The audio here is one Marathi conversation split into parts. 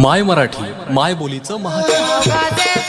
माय मराठी माय बोलीचं महाराष्ट्र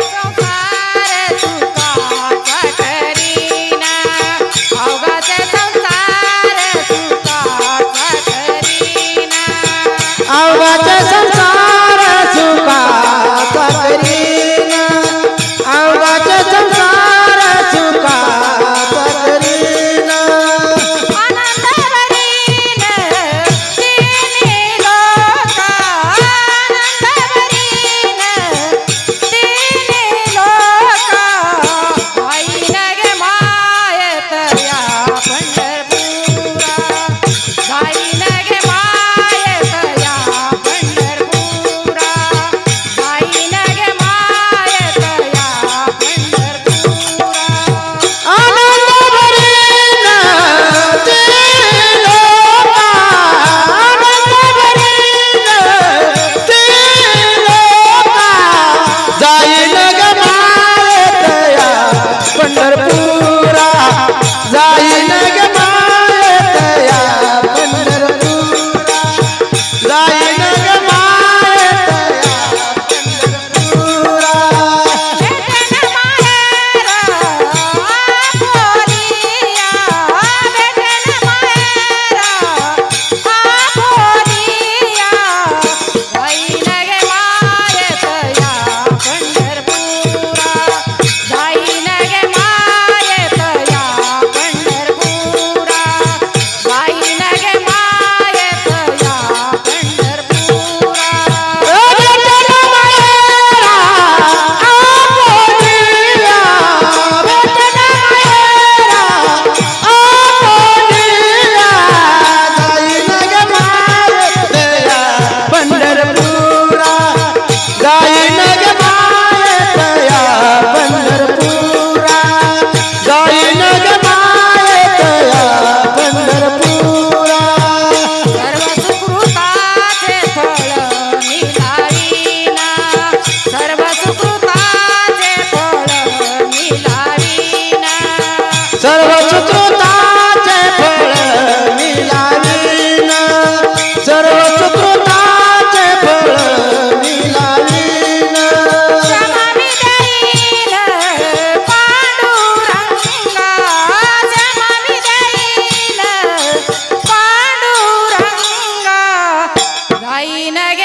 ಐನಗೆ